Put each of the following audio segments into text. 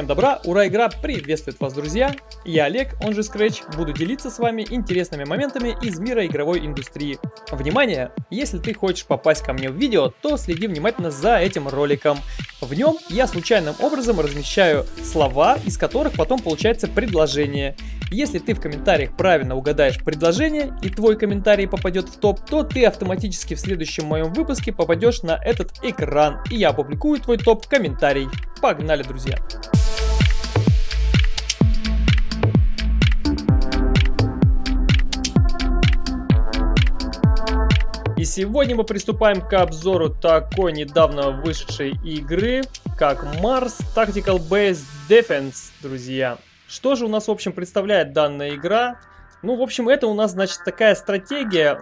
Всем добра, ура, игра приветствует вас, друзья! Я Олег, он же Scratch, буду делиться с вами интересными моментами из мира игровой индустрии. Внимание! Если ты хочешь попасть ко мне в видео, то следи внимательно за этим роликом. В нем я случайным образом размещаю слова, из которых потом получается предложение. Если ты в комментариях правильно угадаешь предложение и твой комментарий попадет в топ, то ты автоматически в следующем моем выпуске попадешь на этот экран, и я опубликую твой топ комментарий. Погнали, друзья! И сегодня мы приступаем к обзору такой недавно вышедшей игры, как Mars Tactical Base Defense, друзья. Что же у нас, в общем, представляет данная игра? Ну, в общем, это у нас, значит, такая стратегия,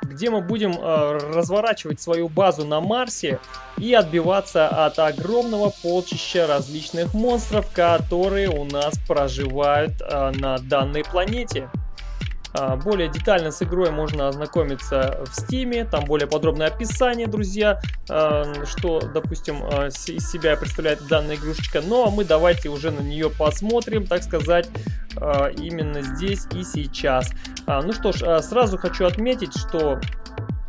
где мы будем э, разворачивать свою базу на Марсе и отбиваться от огромного полчища различных монстров, которые у нас проживают э, на данной планете. А, более детально с игрой можно ознакомиться в стиме, там более подробное описание, друзья, а, что, допустим, а, из себя представляет данная игрушечка. Ну а мы давайте уже на нее посмотрим, так сказать, именно здесь и сейчас. Ну что ж, сразу хочу отметить, что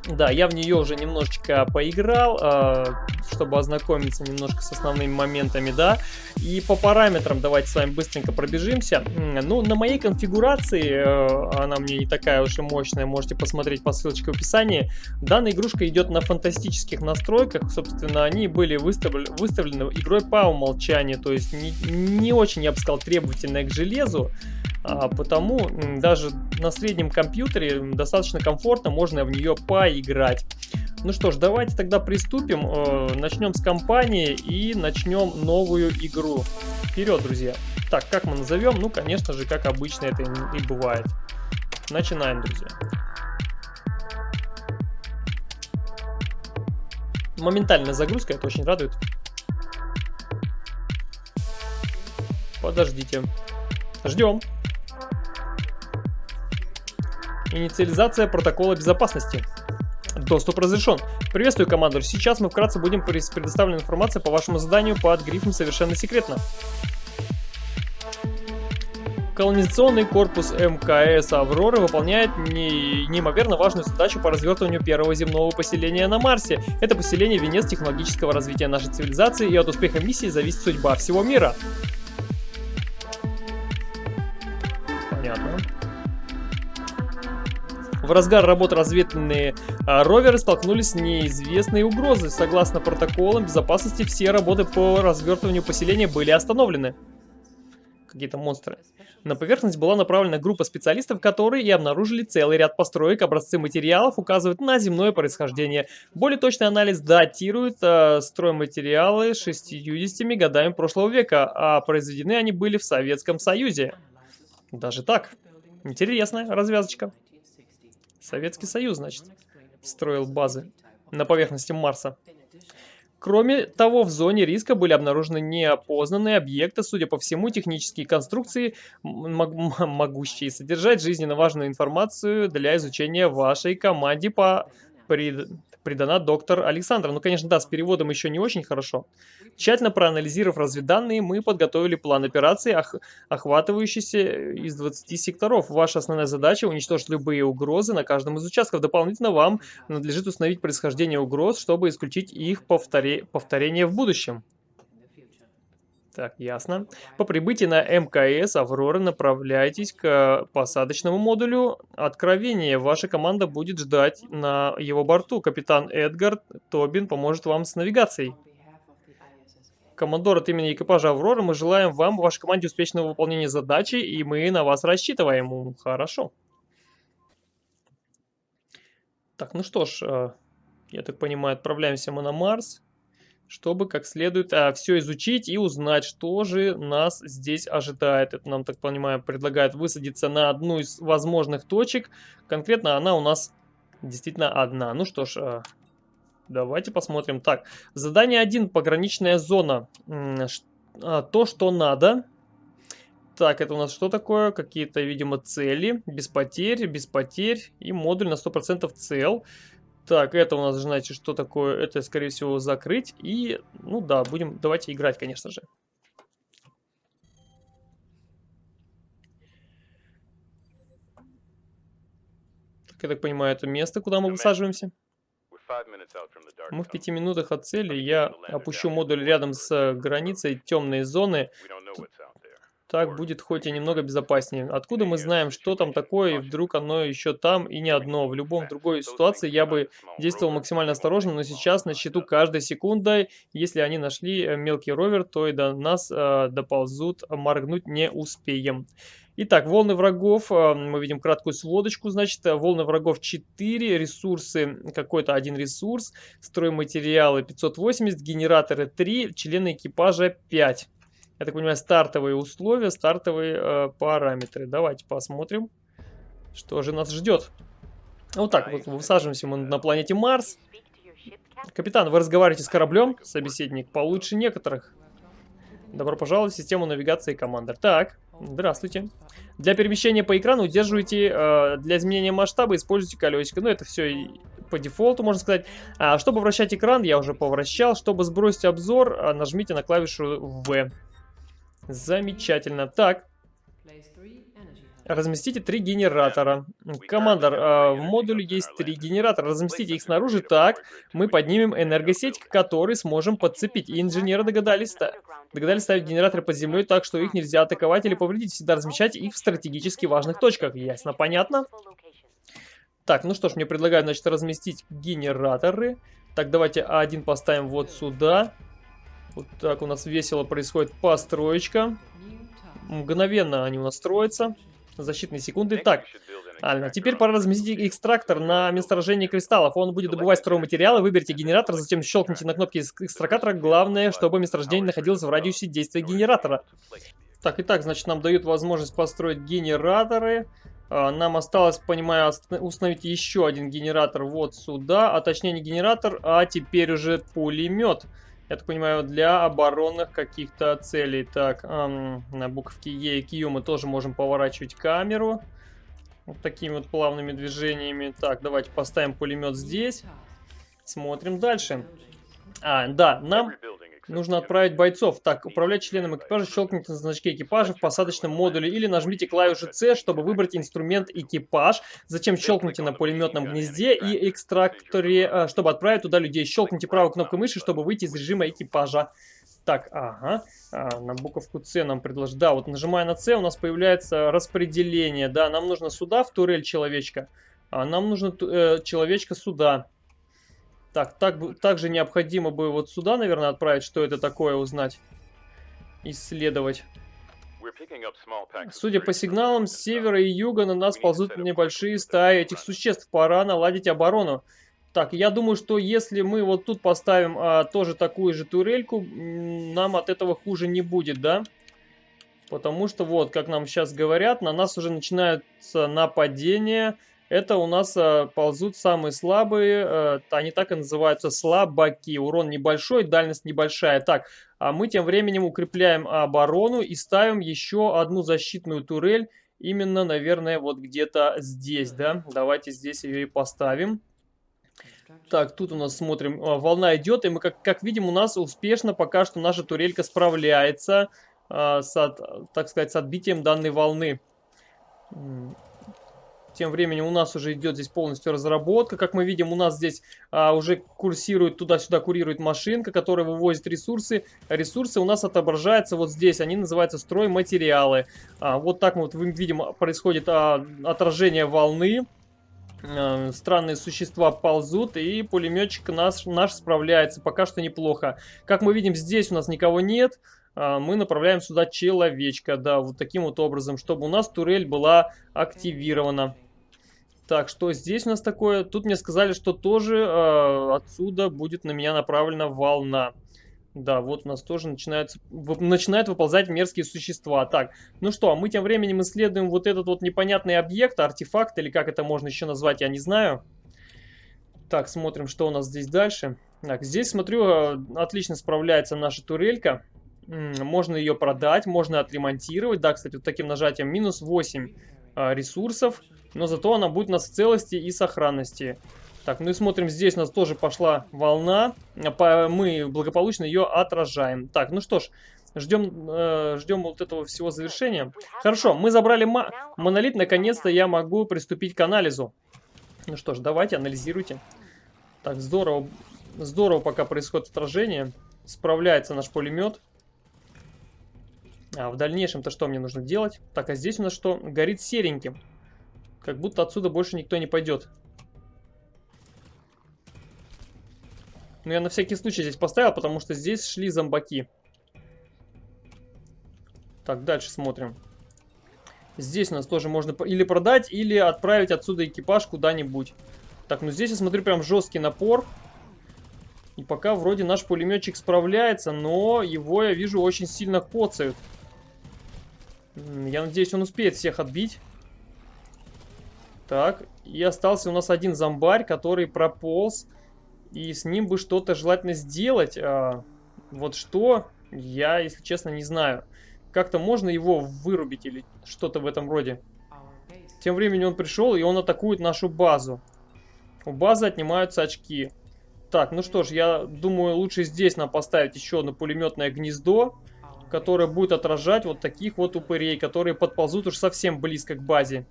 да, я в нее уже немножечко поиграл, э, чтобы ознакомиться немножко с основными моментами, да. И по параметрам давайте с вами быстренько пробежимся. Ну, на моей конфигурации, э, она мне не такая уж и мощная, можете посмотреть по ссылочке в описании. Данная игрушка идет на фантастических настройках, собственно, они были выставлены, выставлены игрой по умолчанию, то есть не, не очень, я бы сказал, требовательная к железу. А, потому даже на среднем компьютере достаточно комфортно можно в нее поиграть. Ну что ж, давайте тогда приступим. Э, начнем с компании и начнем новую игру. Вперед, друзья. Так, как мы назовем? Ну, конечно же, как обычно это и бывает. Начинаем, друзья. Моментальная загрузка, это очень радует. Подождите. Ждем. Инициализация протокола безопасности. Доступ разрешен. Приветствую, командор. Сейчас мы вкратце будем предоставлена информация по вашему заданию под грифом «Совершенно секретно». Колонизационный корпус МКС «Аврора» выполняет не, неимоверно важную задачу по развертыванию первого земного поселения на Марсе. Это поселение – венец технологического развития нашей цивилизации, и от успеха миссии зависит судьба всего мира. В разгар работы разведывательные а, роверы столкнулись с неизвестной угрозой. Согласно протоколам безопасности, все работы по развертыванию поселения были остановлены. Какие-то монстры. На поверхность была направлена группа специалистов, которые и обнаружили целый ряд построек. Образцы материалов указывают на земное происхождение. Более точный анализ датирует э, стройматериалы 60 годами прошлого века, а произведены они были в Советском Союзе. Даже так. Интересная развязочка. Советский Союз, значит, строил базы на поверхности Марса. Кроме того, в зоне риска были обнаружены неопознанные объекты, судя по всему, технические конструкции, могущие содержать жизненно важную информацию для изучения вашей команде по пред придана доктор Александра. Ну, конечно, да, с переводом еще не очень хорошо. Тщательно проанализировав разведданные, мы подготовили план операции, ох охватывающийся из 20 секторов. Ваша основная задача – уничтожить любые угрозы на каждом из участков. Дополнительно вам надлежит установить происхождение угроз, чтобы исключить их повторе повторение в будущем. Так, ясно. По прибытии на МКС «Аврора» направляйтесь к посадочному модулю «Откровение». Ваша команда будет ждать на его борту. Капитан Эдгар Тобин поможет вам с навигацией. Командор от имени экипажа «Аврора» мы желаем вам, вашей команде, успешного выполнения задачи, и мы на вас рассчитываем. Хорошо. Так, ну что ж, э, я так понимаю, отправляемся мы на Марс чтобы как следует а, все изучить и узнать, что же нас здесь ожидает. Это нам, так понимаю, предлагают высадиться на одну из возможных точек. Конкретно она у нас действительно одна. Ну что ж, а, давайте посмотрим. Так, задание 1, пограничная зона. А, то, что надо. Так, это у нас что такое? Какие-то, видимо, цели. Без потерь, без потерь. И модуль на 100% цел. Так, это у нас, знаете, что такое? Это, скорее всего, закрыть. И, ну да, будем, давайте играть, конечно же. Так, я так понимаю, это место, куда мы высаживаемся. Мы в пяти минутах от цели. Я опущу модуль рядом с э, границей темной зоны. Так будет хоть и немного безопаснее. Откуда мы знаем, что там такое, и вдруг оно еще там и не одно. В любом другой ситуации я бы действовал максимально осторожно, но сейчас на счету каждой секунды. Если они нашли э, мелкий ровер, то и до нас э, доползут, моргнуть не успеем. Итак, волны врагов, э, мы видим краткую сводочку, значит, э, волны врагов 4, ресурсы, какой-то один ресурс, стройматериалы 580, генераторы 3, члены экипажа 5 я так понимаю, стартовые условия, стартовые э, параметры. Давайте посмотрим, что же нас ждет. Вот так вот высаживаемся мы на планете Марс. Капитан, вы разговариваете с кораблем? Собеседник, получше некоторых. Добро пожаловать в систему навигации командир. Так, здравствуйте. Для перемещения по экрану удерживайте, э, для изменения масштаба используйте колесико. Ну, это все по дефолту, можно сказать. А, чтобы вращать экран, я уже повращал. Чтобы сбросить обзор, э, нажмите на клавишу V. Замечательно. Так. Разместите три генератора. Командор, э, в модуле есть три генератора. Разместите их снаружи так. Мы поднимем энергосеть, к которой сможем подцепить. И инженеры догадались, догадались ставить генераторы под землей так, что их нельзя атаковать или повредить. Всегда размещайте их в стратегически важных точках. Ясно, понятно? Так, ну что ж, мне предлагают, значит, разместить генераторы. Так, давайте один поставим вот сюда. Вот так у нас весело происходит построечка. Мгновенно они у нас строятся. Защитные секунды. Так, Альна, теперь пора разместить экстрактор на месторождение кристаллов. Он будет добывать стройматериалы. Выберите генератор, затем щелкните на кнопки экстракатора. Главное, чтобы месторождение находилось в радиусе действия генератора. Так, и так, значит, нам дают возможность построить генераторы. А, нам осталось, понимаю, установить еще один генератор вот сюда. А точнее не генератор, а теперь уже пулемет я так понимаю, для оборонных каких-то целей. Так, эм, на буковке Е и Q мы тоже можем поворачивать камеру. Вот такими вот плавными движениями. Так, давайте поставим пулемет здесь. Смотрим дальше. А, да, нам Нужно отправить бойцов. Так, управлять членом экипажа, щелкните на значке экипажа в посадочном модуле или нажмите клавишу C, чтобы выбрать инструмент экипаж. Затем щелкните на пулеметном гнезде и экстракторе, э, чтобы отправить туда людей. Щелкните правой кнопкой мыши, чтобы выйти из режима экипажа. Так, ага, а, на буковку С нам предложат. Да, вот нажимая на С у нас появляется распределение. Да, нам нужно сюда, в турель человечка. А нам нужно э, человечка сюда. Так, так, также необходимо бы вот сюда, наверное, отправить, что это такое, узнать. Исследовать. Судя по сигналам, с севера и юга на нас ползут небольшие стаи этих существ. Пора наладить оборону. Так, я думаю, что если мы вот тут поставим а, тоже такую же турельку, нам от этого хуже не будет, да? Потому что вот, как нам сейчас говорят, на нас уже начинаются нападения это у нас э, ползут самые слабые, э, они так и называются слабаки. Урон небольшой, дальность небольшая. Так, а мы тем временем укрепляем оборону и ставим еще одну защитную турель. Именно, наверное, вот где-то здесь, да. Давайте здесь ее и поставим. Так, тут у нас смотрим, э, волна идет, и мы, как, как видим, у нас успешно пока что наша турелька справляется э, с, от, так сказать, с отбитием данной волны. Тем временем у нас уже идет здесь полностью разработка. Как мы видим, у нас здесь а, уже курсирует, туда-сюда курирует машинка, которая вывозит ресурсы. Ресурсы у нас отображаются вот здесь. Они называются стройматериалы. А, вот так вот видим, происходит а, отражение волны. А, странные существа ползут, и пулеметчик наш, наш справляется. Пока что неплохо. Как мы видим, здесь у нас никого нет а, мы направляем сюда человечка, да, вот таким вот образом, чтобы у нас турель была активирована. Так, что здесь у нас такое? Тут мне сказали, что тоже э, отсюда будет на меня направлена волна. Да, вот у нас тоже начинается, начинают выползать мерзкие существа. Так, ну что, а мы тем временем исследуем вот этот вот непонятный объект, артефакт, или как это можно еще назвать, я не знаю. Так, смотрим, что у нас здесь дальше. Так, здесь, смотрю, а, отлично справляется наша турелька. Можно ее продать, можно отремонтировать. Да, кстати, вот таким нажатием минус 8 а, ресурсов но зато она будет у нас в целости и сохранности. Так, ну и смотрим, здесь у нас тоже пошла волна, мы благополучно ее отражаем. Так, ну что ж, ждем, э, ждем вот этого всего завершения. Хорошо, мы забрали монолит, наконец-то я могу приступить к анализу. Ну что ж, давайте, анализируйте. Так, здорово. Здорово пока происходит отражение. Справляется наш пулемет. А в дальнейшем-то что мне нужно делать? Так, а здесь у нас что? Горит сереньким. Как будто отсюда больше никто не пойдет. Но я на всякий случай здесь поставил, потому что здесь шли зомбаки. Так, дальше смотрим. Здесь у нас тоже можно или продать, или отправить отсюда экипаж куда-нибудь. Так, ну здесь я смотрю прям жесткий напор. И пока вроде наш пулеметчик справляется, но его, я вижу, очень сильно коцают. Я надеюсь, он успеет всех отбить. Так, и остался у нас один зомбарь, который прополз. И с ним бы что-то желательно сделать. А, вот что, я, если честно, не знаю. Как-то можно его вырубить или что-то в этом роде. Тем временем он пришел, и он атакует нашу базу. У базы отнимаются очки. Так, ну что ж, я думаю, лучше здесь нам поставить еще одно пулеметное гнездо, которое будет отражать вот таких вот упырей, которые подползут уж совсем близко к базе.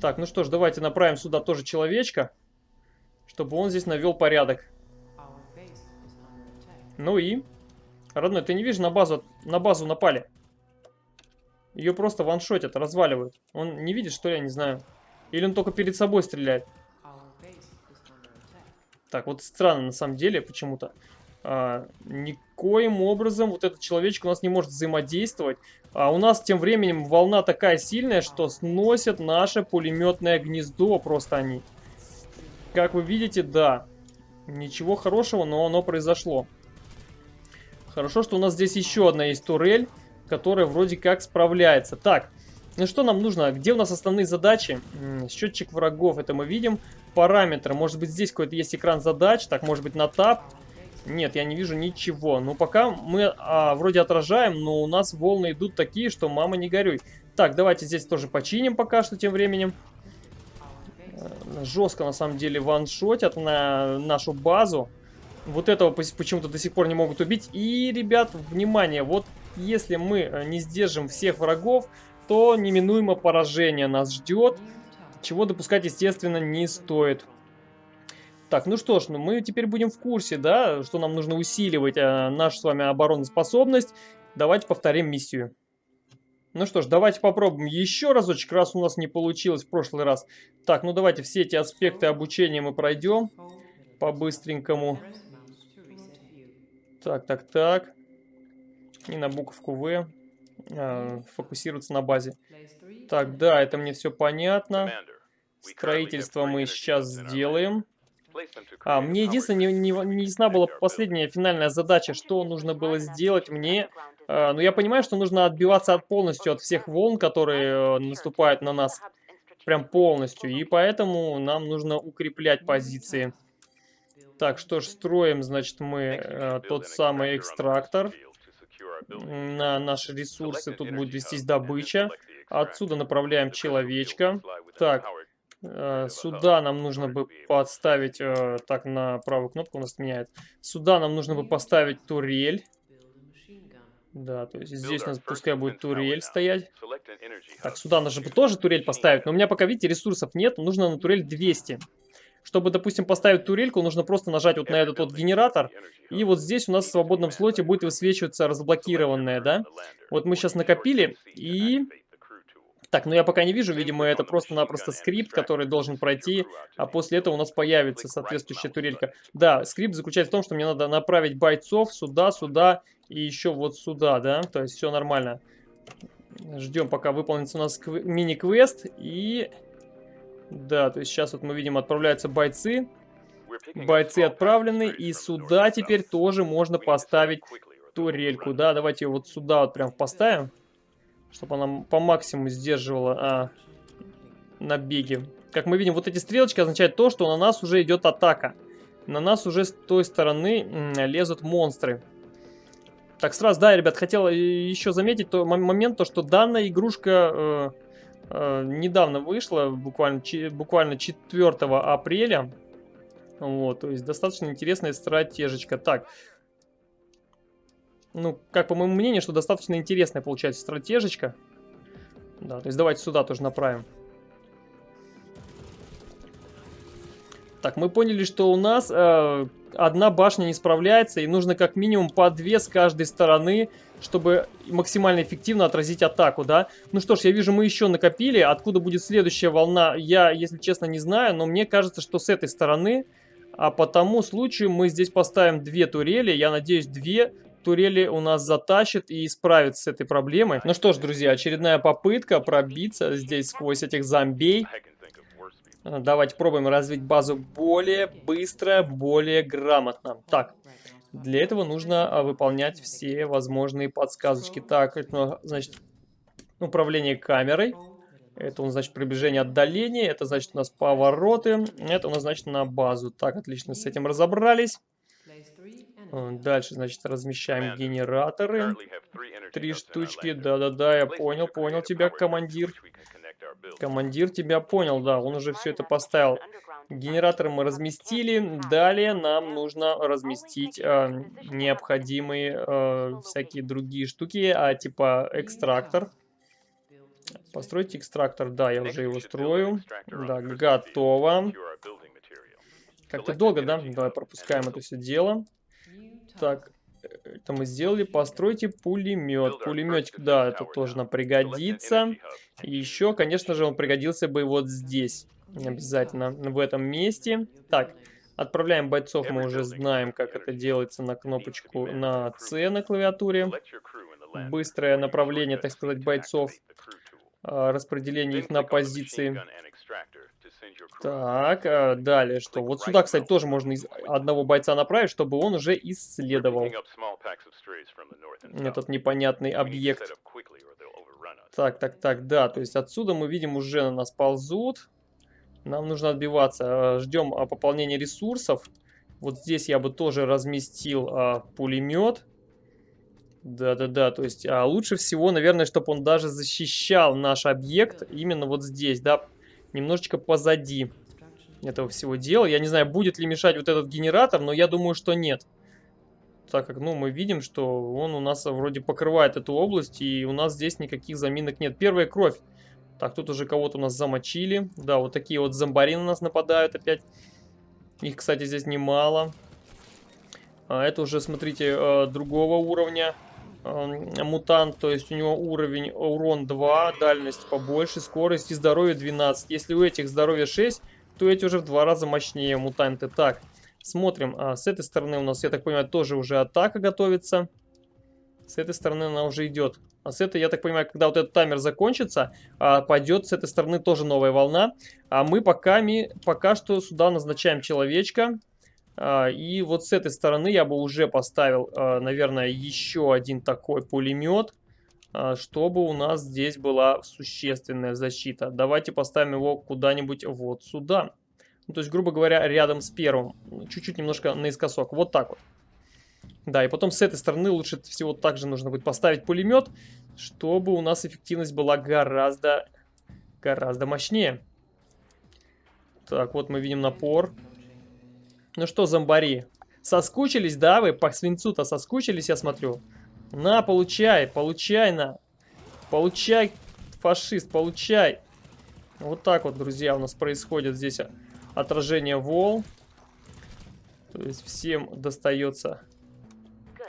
Так, ну что ж, давайте направим сюда тоже человечка, чтобы он здесь навел порядок. Ну и... Родной, ты не видишь, на базу, на базу напали. Ее просто ваншотят, разваливают. Он не видит, что ли, я не знаю. Или он только перед собой стреляет. Так, вот странно на самом деле почему-то. А, никоим образом вот этот человечек у нас не может взаимодействовать. А у нас тем временем волна такая сильная, что сносят наше пулеметное гнездо просто они. Как вы видите, да. Ничего хорошего, но оно произошло. Хорошо, что у нас здесь еще одна есть турель, которая вроде как справляется. Так, ну что нам нужно? Где у нас основные задачи? Счетчик врагов, это мы видим. Параметры, может быть здесь какой-то есть экран задач. Так, может быть на тап. Нет, я не вижу ничего. Ну, пока мы а, вроде отражаем, но у нас волны идут такие, что мама не горюй. Так, давайте здесь тоже починим пока что тем временем. Э, жестко, на самом деле, ваншотят на нашу базу. Вот этого почему-то до сих пор не могут убить. И, ребят, внимание, вот если мы э, не сдержим всех врагов, то неминуемо поражение нас ждет. Чего допускать, естественно, не стоит. Так, ну что ж, ну мы теперь будем в курсе, да, что нам нужно усиливать э, нашу с вами обороноспособность. Давайте повторим миссию. Ну что ж, давайте попробуем еще разочек, раз у нас не получилось в прошлый раз. Так, ну давайте все эти аспекты обучения мы пройдем по-быстренькому. Так, так, так. И на буковку В. Э, фокусироваться на базе. Так, да, это мне все понятно. Строительство мы сейчас сделаем. А, мне единственное, не, не, не ясна была последняя финальная задача, что нужно было сделать мне. А, но я понимаю, что нужно отбиваться от полностью от всех волн, которые э, наступают на нас. Прям полностью. И поэтому нам нужно укреплять позиции. Так, что ж, строим, значит, мы э, тот самый экстрактор. На наши ресурсы тут будет вестись добыча. Отсюда направляем человечка. Так, э, сюда нам нужно бы подставить... Э, так, на правую кнопку у нас меняет. Сюда нам нужно бы поставить турель. Да, то есть здесь у нас пускай будет турель стоять. Так, сюда нужно бы тоже турель поставить. Но у меня пока, видите, ресурсов нет. Нужно на турель 200. Чтобы, допустим, поставить турельку, нужно просто нажать вот на этот вот генератор. И вот здесь у нас в свободном слоте будет высвечиваться разблокированное, да? Вот мы сейчас накопили и... Так, ну я пока не вижу, видимо, это просто-напросто скрипт, который должен пройти, а после этого у нас появится соответствующая турелька. Да, скрипт заключается в том, что мне надо направить бойцов сюда, сюда и еще вот сюда, да? То есть все нормально. Ждем, пока выполнится у нас мини-квест и... Да, то есть сейчас вот мы видим, отправляются бойцы. Бойцы отправлены, и сюда теперь тоже можно поставить турельку. Да, давайте вот сюда вот прям поставим, чтобы она по максимуму сдерживала а, набеги. Как мы видим, вот эти стрелочки означают то, что на нас уже идет атака. На нас уже с той стороны лезут монстры. Так, сразу, да, ребят, хотел еще заметить то, момент, то, что данная игрушка... Э, Э, недавно вышла, буквально, буквально 4 апреля. Вот, то есть достаточно интересная стратежечка. Так, ну, как по моему мнению, что достаточно интересная получается стратежечка. Да, то есть давайте сюда тоже направим. Так, мы поняли, что у нас э, одна башня не справляется, и нужно как минимум по две с каждой стороны, чтобы максимально эффективно отразить атаку, да? Ну что ж, я вижу, мы еще накопили. Откуда будет следующая волна, я, если честно, не знаю, но мне кажется, что с этой стороны... А по тому случаю мы здесь поставим две турели. Я надеюсь, две турели у нас затащит и справится с этой проблемой. Ну что ж, друзья, очередная попытка пробиться здесь сквозь этих зомбей. Давайте пробуем развить базу более быстро, более грамотно. Так, для этого нужно а, выполнять все возможные подсказочки. Так, это, значит, управление камерой. Это у нас, значит, приближение отдаление. Это, значит, у нас повороты. Это у нас, значит, на базу. Так, отлично, с этим разобрались. Дальше, значит, размещаем генераторы. Три штучки, да-да-да, я понял, понял тебя, командир. Командир тебя понял, да, он уже все это поставил. Генераторы мы разместили. Далее нам нужно разместить э, необходимые э, всякие другие штуки, а типа экстрактор. Построить экстрактор, да, я уже его строю. Да, готово. Как-то долго, да? Давай пропускаем это все дело. Так, это мы сделали. Постройте пулемет. Пулеметик, да, это тоже нам пригодится. И еще, конечно же, он пригодился бы вот здесь. Обязательно в этом месте. Так, отправляем бойцов. Мы уже знаем, как это делается на кнопочку на C на клавиатуре. Быстрое направление, так сказать, бойцов. А, распределение их на позиции. Так, а далее что? Вот сюда, кстати, тоже можно из одного бойца направить, чтобы он уже исследовал этот непонятный объект. Так, так, так, да, то есть отсюда мы видим уже на нас ползут. Нам нужно отбиваться. Ждем а, пополнения ресурсов. Вот здесь я бы тоже разместил а, пулемет. Да-да-да, то есть а, лучше всего, наверное, чтобы он даже защищал наш объект именно вот здесь, да, немножечко позади этого всего дела. Я не знаю, будет ли мешать вот этот генератор, но я думаю, что нет. Так как, ну, мы видим, что он у нас вроде покрывает эту область, и у нас здесь никаких заминок нет. Первая кровь. Так, тут уже кого-то у нас замочили. Да, вот такие вот зомбари на нас нападают опять. Их, кстати, здесь немало. А это уже, смотрите, э, другого уровня мутант, то есть у него уровень урон 2, дальность побольше, скорость и здоровье 12. Если у этих здоровье 6, то эти уже в два раза мощнее мутанты. Так, смотрим. А, с этой стороны у нас, я так понимаю, тоже уже атака готовится. С этой стороны она уже идет. А с этой, я так понимаю, когда вот этот таймер закончится, а, пойдет с этой стороны тоже новая волна. А мы пока, ми, пока что сюда назначаем человечка. А, и вот с этой стороны я бы уже поставил, а, наверное, еще один такой пулемет, а, чтобы у нас здесь была существенная защита. Давайте поставим его куда-нибудь вот сюда. Ну, то есть, грубо говоря, рядом с первым. Чуть-чуть немножко наискосок. Вот так вот. Да, и потом с этой стороны лучше всего также нужно будет поставить пулемет, чтобы у нас эффективность была гораздо, гораздо мощнее. Так, вот мы видим напор. Ну что, зомбари, соскучились, да, вы по свинцу-то соскучились, я смотрю? На, получай, получай, на. Получай, фашист, получай. Вот так вот, друзья, у нас происходит здесь отражение вол. То есть всем достается.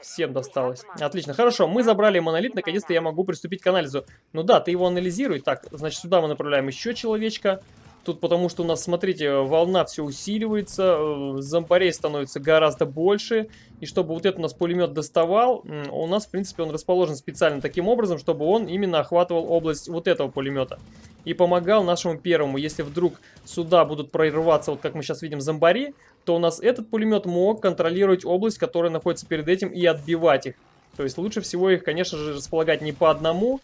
Всем досталось. Отлично, хорошо, мы забрали монолит, наконец-то я могу приступить к анализу. Ну да, ты его анализируй. Так, значит, сюда мы направляем еще человечка. Тут потому что у нас, смотрите, волна все усиливается, э, зомбарей становится гораздо больше. И чтобы вот этот у нас пулемет доставал, у нас, в принципе, он расположен специально таким образом, чтобы он именно охватывал область вот этого пулемета. И помогал нашему первому. Если вдруг сюда будут прорываться, вот как мы сейчас видим, зомбари, то у нас этот пулемет мог контролировать область, которая находится перед этим, и отбивать их. То есть лучше всего их, конечно же, располагать не по одному,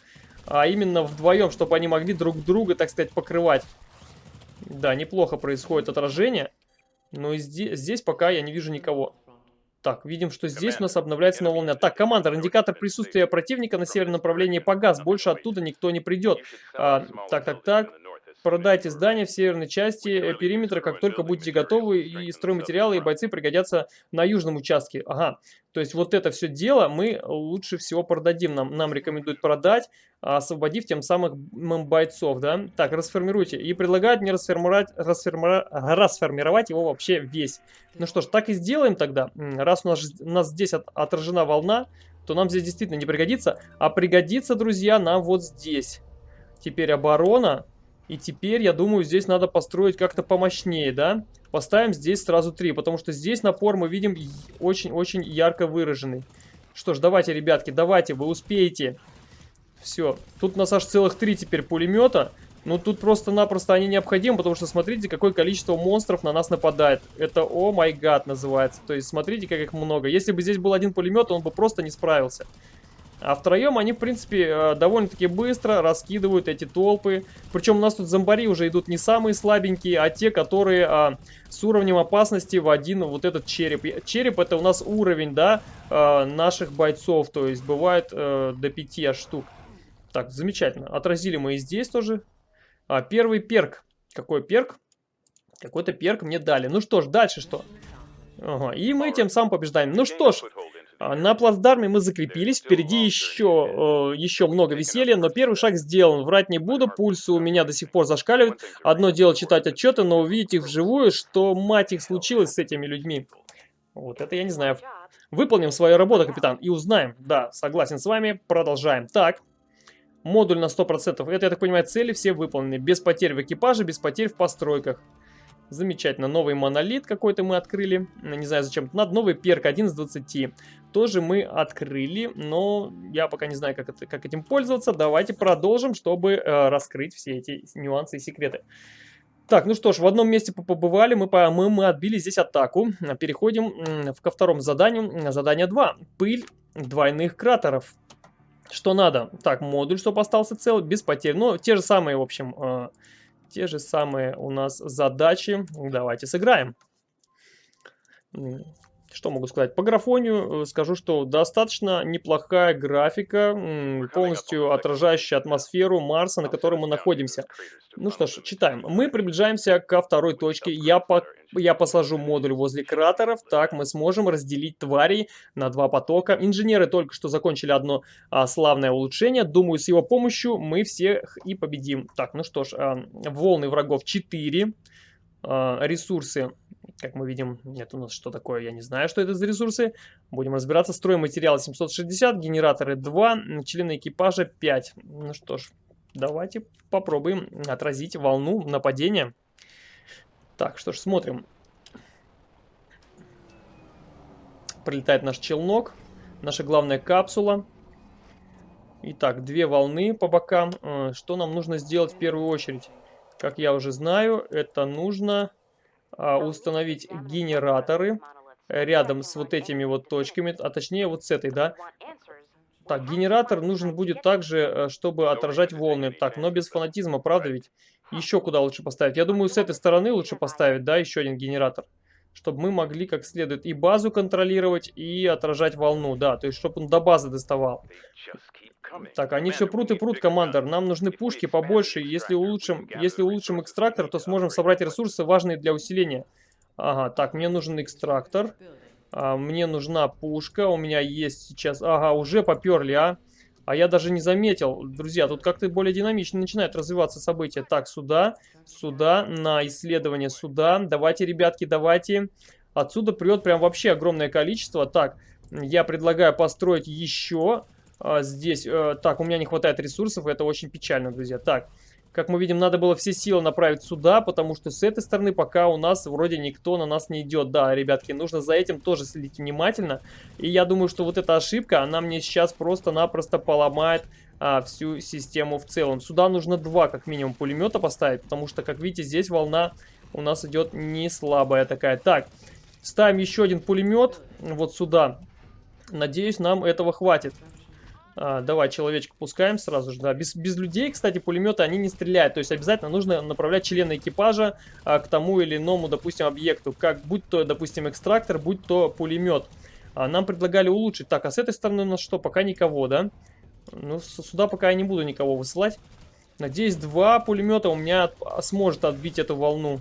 а именно вдвоем, чтобы они могли друг друга, так сказать, покрывать. Да, неплохо происходит отражение. Но здесь, здесь пока я не вижу никого. Так, видим, что здесь у нас обновляется новая волна. Так, командор, индикатор присутствия противника на северном направлении погас. Больше оттуда никто не придет. А, так, так, так. Продайте здание в северной части э, периметра, как только будете готовы, и стройматериалы, и бойцы пригодятся на южном участке. Ага, то есть вот это все дело мы лучше всего продадим. Нам, нам рекомендуют продать, освободив тем самым бойцов, да. Так, расформируйте. И предлагают мне расформировать, расформировать, расформировать его вообще весь. Ну что ж, так и сделаем тогда. Раз у нас, у нас здесь от, отражена волна, то нам здесь действительно не пригодится. А пригодится, друзья, нам вот здесь. Теперь оборона. И теперь, я думаю, здесь надо построить как-то помощнее, да? Поставим здесь сразу три, потому что здесь напор мы видим очень-очень ярко выраженный. Что ж, давайте, ребятки, давайте, вы успеете. Все, тут у нас аж целых три теперь пулемета. Ну, тут просто-напросто они необходимы, потому что смотрите, какое количество монстров на нас нападает. Это о май гад называется. То есть, смотрите, как их много. Если бы здесь был один пулемет, он бы просто не справился. А втроем они, в принципе, э, довольно-таки быстро раскидывают эти толпы. Причем у нас тут зомбари уже идут не самые слабенькие, а те, которые а, с уровнем опасности в один вот этот череп. Череп это у нас уровень, да, а, наших бойцов. То есть бывает а, до 5 штук. Так, замечательно. Отразили мы и здесь тоже. А, первый перк. Какой перк? Какой-то перк мне дали. Ну что ж, дальше что? Ага, и мы тем самым побеждаем. Ну что ж, на плацдарме мы закрепились, впереди еще, э, еще много веселья, но первый шаг сделан. Врать не буду, пульсы у меня до сих пор зашкаливают. Одно дело читать отчеты, но увидеть их вживую, что мать их случилось с этими людьми. Вот это я не знаю. Выполним свою работу, капитан, и узнаем. Да, согласен с вами, продолжаем. Так, Модуль на 100%. Это, я так понимаю, цели все выполнены. Без потерь в экипаже, без потерь в постройках. Замечательно. Новый монолит какой-то мы открыли. Не знаю зачем. Надо новый перк 1 из 20. Тоже мы открыли, но я пока не знаю, как, это, как этим пользоваться. Давайте продолжим, чтобы э, раскрыть все эти нюансы и секреты. Так, ну что ж, в одном месте побывали, мы, мы, мы отбили здесь атаку. Переходим ко второму заданию. Задание 2. Пыль двойных кратеров. Что надо? Так, модуль, чтобы остался цел, без потерь. Ну, те же самые, в общем, э, те же самые у нас задачи. Давайте сыграем. Что могу сказать? По графонию э, скажу, что достаточно неплохая графика, полностью отражающая атмосферу Марса, на котором мы находимся. Ну что ж, читаем. Мы приближаемся ко второй точке. Я, по... Я посажу модуль возле кратеров. Так мы сможем разделить тварей на два потока. Инженеры только что закончили одно а, славное улучшение. Думаю, с его помощью мы всех и победим. Так, ну что ж, а, волны врагов 4. А, ресурсы как мы видим, нет у нас что такое, я не знаю, что это за ресурсы. Будем разбираться. Стройматериалы 760, генераторы 2, члены экипажа 5. Ну что ж, давайте попробуем отразить волну нападения. Так, что ж, смотрим. Прилетает наш челнок, наша главная капсула. Итак, две волны по бокам. Э, что нам нужно сделать в первую очередь? Как я уже знаю, это нужно установить генераторы рядом с вот этими вот точками, а точнее вот с этой, да. Так, генератор нужен будет также, э, чтобы отражать волны. Так, но без фанатизма, правда ведь? Еще куда лучше поставить? Я думаю, с этой стороны лучше поставить, да, еще один генератор. Чтобы мы могли как следует и базу контролировать, и отражать волну, да. То есть, чтобы он до базы доставал. Так, они все прут и прут, командор. Нам нужны пушки побольше. Если улучшим, если улучшим экстрактор, то сможем собрать ресурсы, важные для усиления. Ага, так, мне нужен экстрактор. А, мне нужна пушка. У меня есть сейчас... Ага, уже поперли, а. А я даже не заметил. Друзья, тут как-то более динамично начинают развиваться события. Так, сюда, сюда, на исследование сюда. Давайте, ребятки, давайте. Отсюда прет прям вообще огромное количество. Так, я предлагаю построить еще а, здесь. А, так, у меня не хватает ресурсов, это очень печально, друзья. Так, как мы видим, надо было все силы направить сюда, потому что с этой стороны пока у нас вроде никто на нас не идет. Да, ребятки, нужно за этим тоже следить внимательно. И я думаю, что вот эта ошибка, она мне сейчас просто-напросто поломает а, всю систему в целом. Сюда нужно два, как минимум, пулемета поставить, потому что, как видите, здесь волна у нас идет не слабая такая. Так, ставим еще один пулемет вот сюда. Надеюсь, нам этого хватит. А, давай, человечка пускаем сразу же, да. Без, без людей, кстати, пулеметы, они не стреляют. То есть обязательно нужно направлять члена экипажа а, к тому или иному, допустим, объекту. Как, будь то, допустим, экстрактор, будь то пулемет. А, нам предлагали улучшить. Так, а с этой стороны у нас что? Пока никого, да? Ну, сюда пока я не буду никого высылать. Надеюсь, два пулемета у меня сможет отбить эту волну.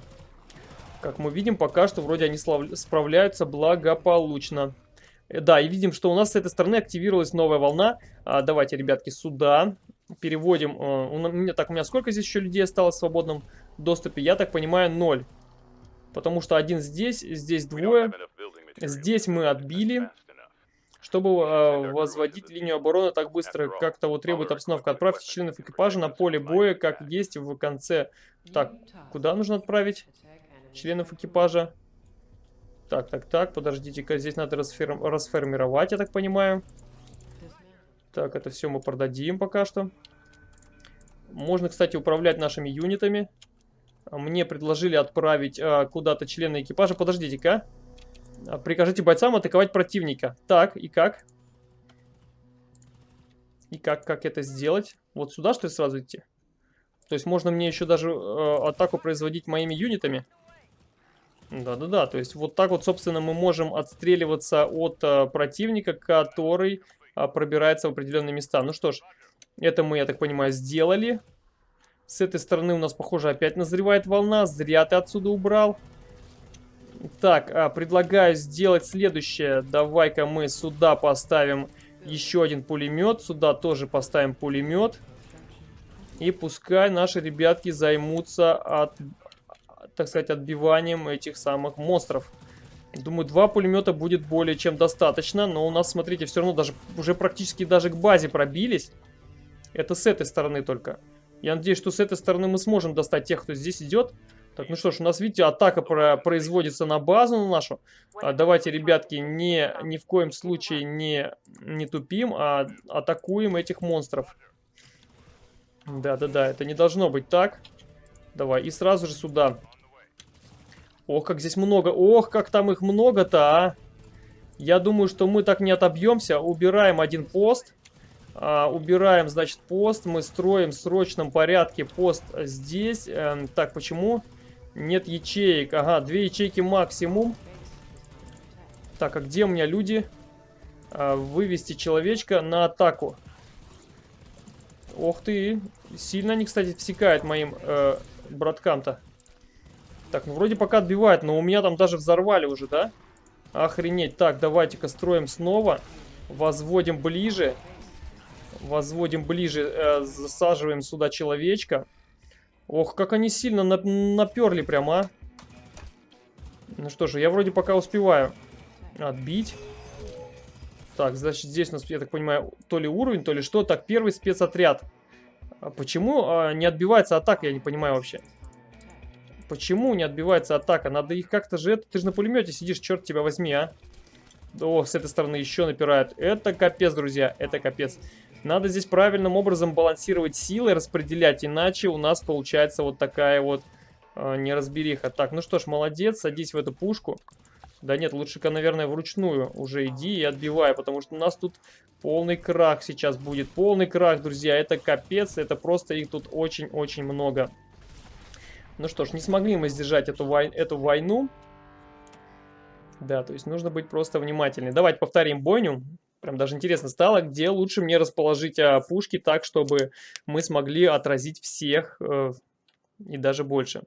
Как мы видим, пока что вроде они справляются благополучно. Э, да, и видим, что у нас с этой стороны активировалась новая волна. А, давайте, ребятки, сюда. Переводим. А, у меня, так, у меня сколько здесь еще людей осталось в свободном доступе? Я так понимаю, ноль. Потому что один здесь, здесь двое. Здесь мы отбили. Чтобы э, возводить линию обороны так быстро, как того требует обстановка, отправьте членов экипажа на поле боя, как есть в конце. Так, куда нужно отправить членов экипажа? Так, так, так, подождите-ка, здесь надо расфер... расформировать, я так понимаю. Так, это все мы продадим пока что. Можно, кстати, управлять нашими юнитами. Мне предложили отправить а, куда-то члены экипажа. Подождите-ка. А, прикажите бойцам атаковать противника. Так, и как? И как, как это сделать? Вот сюда, что ли, сразу идти? То есть можно мне еще даже э, атаку производить моими юнитами? Да-да-да, то есть вот так вот, собственно, мы можем отстреливаться от э, противника, который э, пробирается в определенные места. Ну что ж, это мы, я так понимаю, сделали. С этой стороны у нас, похоже, опять назревает волна. Зря ты отсюда убрал. Так, а, предлагаю сделать следующее. Давай-ка мы сюда поставим еще один пулемет. Сюда тоже поставим пулемет. И пускай наши ребятки займутся от так сказать, отбиванием этих самых монстров. Думаю, два пулемета будет более чем достаточно, но у нас, смотрите, все равно даже уже практически даже к базе пробились. Это с этой стороны только. Я надеюсь, что с этой стороны мы сможем достать тех, кто здесь идет. Так, ну что ж, у нас, видите, атака про производится на базу на нашу. А, давайте, ребятки, не, ни в коем случае не, не тупим, а атакуем этих монстров. Да-да-да, это не должно быть так. Давай, и сразу же сюда. Ох, как здесь много. Ох, как там их много-то, а. Я думаю, что мы так не отобьемся. Убираем один пост. А, убираем, значит, пост. Мы строим в срочном порядке пост здесь. Эм, так, почему? Нет ячеек. Ага, две ячейки максимум. Так, а где у меня люди? А, вывести человечка на атаку. Ох ты. Сильно они, кстати, всекают моим э, браткам-то. Так, ну вроде пока отбивает, но у меня там даже взорвали уже, да? Охренеть. Так, давайте-ка строим снова. Возводим ближе. Возводим ближе. Э, засаживаем сюда человечка. Ох, как они сильно на наперли прямо, а. Ну что же, я вроде пока успеваю отбить. Так, значит, здесь у нас, я так понимаю, то ли уровень, то ли что. Так, первый спецотряд. А почему а, не отбивается атака, я не понимаю вообще. Почему не отбивается атака? Надо их как-то же... Ты же на пулемете сидишь, черт тебя возьми, а. О, с этой стороны еще напирают. Это капец, друзья, это капец. Надо здесь правильным образом балансировать силы, распределять, иначе у нас получается вот такая вот э, неразбериха. Так, ну что ж, молодец, садись в эту пушку. Да нет, лучше-ка, наверное, вручную уже иди и отбивай, потому что у нас тут полный крах сейчас будет. Полный крах, друзья, это капец, это просто их тут очень-очень много. Ну что ж, не смогли мы сдержать эту, вой... эту войну. Да, то есть нужно быть просто внимательнее. Давайте повторим бойню. Прям даже интересно стало, где лучше мне расположить а, пушки так, чтобы мы смогли отразить всех э, и даже больше.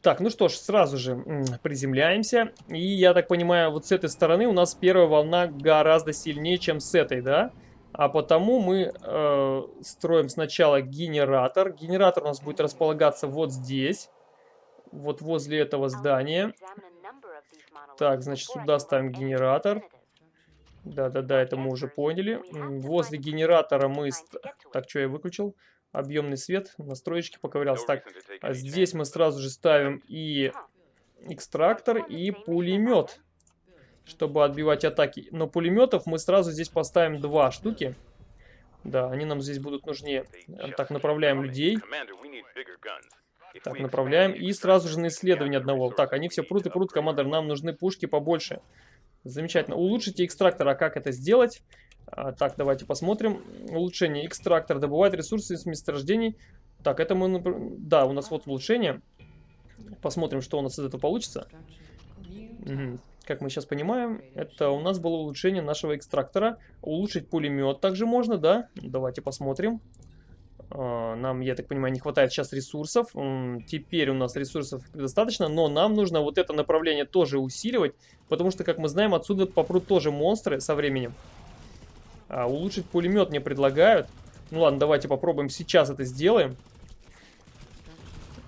Так, ну что ж, сразу же приземляемся. И я так понимаю, вот с этой стороны у нас первая волна гораздо сильнее, чем с этой, да? Да. А потому мы э, строим сначала генератор. Генератор у нас будет располагаться вот здесь. Вот возле этого здания. Так, значит, сюда ставим генератор. Да-да-да, это мы уже поняли. Возле генератора мы... Так, что я выключил? Объемный свет. Настроечки поковырялся. Так, а здесь мы сразу же ставим и экстрактор, и пулемет чтобы отбивать атаки. Но пулеметов мы сразу здесь поставим два штуки. Да, они нам здесь будут нужнее. Так, направляем людей. Так, направляем. И сразу же на исследование одного. Так, они все прут и прут, командор. Нам нужны пушки побольше. Замечательно. Улучшите экстрактор. А как это сделать? А, так, давайте посмотрим. Улучшение. Экстрактор добывает ресурсы из месторождений. Так, это мы... Да, у нас вот улучшение. Посмотрим, что у нас из этого получится. Как мы сейчас понимаем, это у нас было улучшение нашего экстрактора. Улучшить пулемет также можно, да? Давайте посмотрим. А, нам, я так понимаю, не хватает сейчас ресурсов. Теперь у нас ресурсов достаточно, но нам нужно вот это направление тоже усиливать, потому что, как мы знаем, отсюда попрут тоже монстры со временем. А, улучшить пулемет мне предлагают. Ну ладно, давайте попробуем сейчас это сделаем.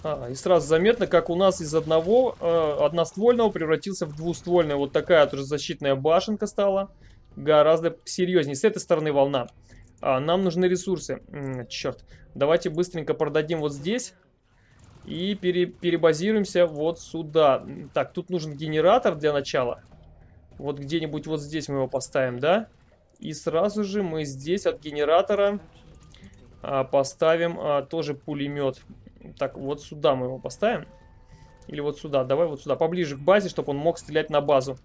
А, и сразу заметно, как у нас из одного э, одноствольного превратился в двуствольное. Вот такая тоже защитная башенка стала. Гораздо серьезнее. С этой стороны волна. А, нам нужны ресурсы. М -м, черт. Давайте быстренько продадим вот здесь. И пере перебазируемся вот сюда. Так, тут нужен генератор для начала. Вот где-нибудь вот здесь мы его поставим, да? И сразу же мы здесь от генератора а, поставим а, тоже пулемет. Так, вот сюда мы его поставим. Или вот сюда. Давай вот сюда, поближе к базе, чтобы он мог стрелять на базу.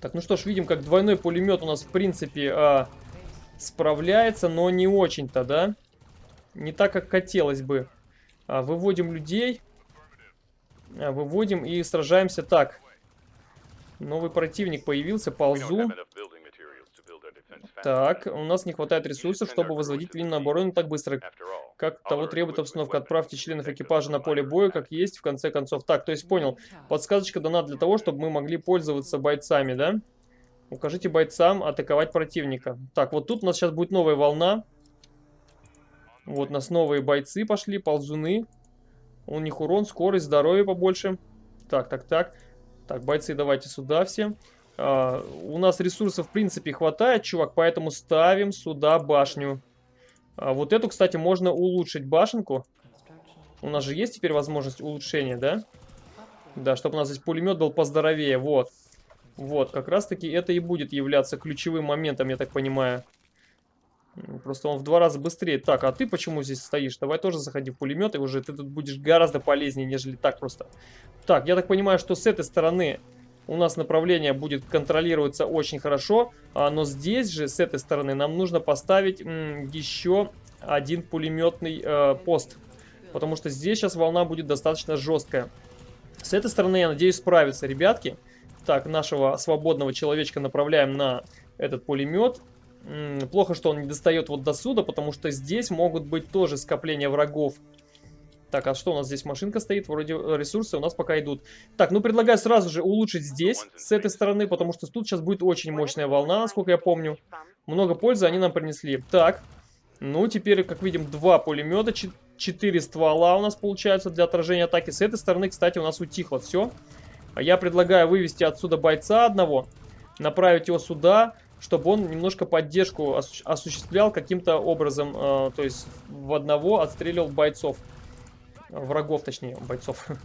Так, ну что ж, видим, как двойной пулемет у нас, в принципе, а, справляется, но не очень-то, да? Не так, как хотелось бы. А, выводим людей. А, выводим и сражаемся так. Новый противник появился, ползу. Так, у нас не хватает ресурсов, чтобы возводить линию обороны так быстро, как того требует обстановка. Отправьте членов экипажа на поле боя, как есть, в конце концов. Так, то есть понял. Подсказочка дана для того, чтобы мы могли пользоваться бойцами, да? Укажите бойцам атаковать противника. Так, вот тут у нас сейчас будет новая волна. Вот у нас новые бойцы пошли, ползуны. У них урон, скорость, здоровье побольше. Так, так, так. Так, бойцы, давайте сюда все. У нас ресурсов, в принципе, хватает, чувак, поэтому ставим сюда башню. А, вот эту, кстати, можно улучшить башенку. У нас же есть теперь возможность улучшения, да? Да, чтобы у нас здесь пулемет был поздоровее, вот. Вот, как раз-таки это и будет являться ключевым моментом, я так понимаю. Просто он в два раза быстрее. Так, а ты почему здесь стоишь? Давай тоже заходи в пулемет, и уже ты тут будешь гораздо полезнее, нежели так просто. Так, я так понимаю, что с этой стороны у нас направление будет контролироваться очень хорошо, а, но здесь же, с этой стороны, нам нужно поставить еще один пулеметный э, пост, потому что здесь сейчас волна будет достаточно жесткая. С этой стороны, я надеюсь, справиться, ребятки. Так, нашего свободного человечка направляем на этот пулемет. Плохо, что он не достает вот до сюда, потому что здесь могут быть тоже скопления врагов. Так, а что у нас здесь? Машинка стоит, вроде э, ресурсы у нас пока идут. Так, ну предлагаю сразу же улучшить здесь, с этой стороны, потому что тут сейчас будет очень мощная волна, насколько я помню. Много пользы они нам принесли. Так, ну теперь, как видим, два пулемета, четыре ствола у нас получаются для отражения атаки. С этой стороны, кстати, у нас утихло все. А я предлагаю вывести отсюда бойца одного, направить его сюда, чтобы он немножко поддержку осу осуществлял каким-то образом, э, то есть в одного отстреливал бойцов. Врагов, точнее, бойцов.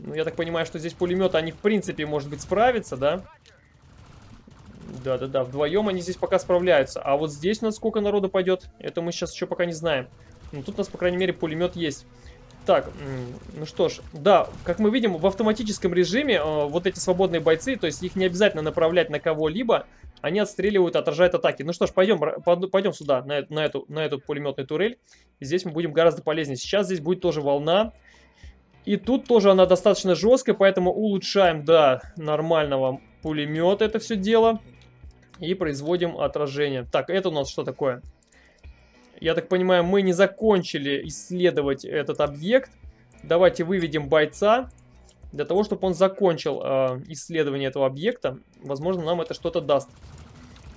Ну, я так понимаю, что здесь пулеметы, они в принципе, может быть, справятся, да? Да-да-да, вдвоем они здесь пока справляются. А вот здесь у нас сколько народу пойдет, это мы сейчас еще пока не знаем. Но тут у нас, по крайней мере, пулемет есть. Так, ну что ж, да, как мы видим, в автоматическом режиме э, вот эти свободные бойцы, то есть их не обязательно направлять на кого-либо, они отстреливают, отражают атаки. Ну что ж, пойдем, пойдем сюда, на, на, эту, на эту пулеметную турель. Здесь мы будем гораздо полезнее. Сейчас здесь будет тоже волна. И тут тоже она достаточно жесткая, поэтому улучшаем до нормального пулемета это все дело. И производим отражение. Так, это у нас что такое? Я так понимаю, мы не закончили исследовать этот объект. Давайте выведем бойца. Для того, чтобы он закончил э, исследование этого объекта, возможно, нам это что-то даст.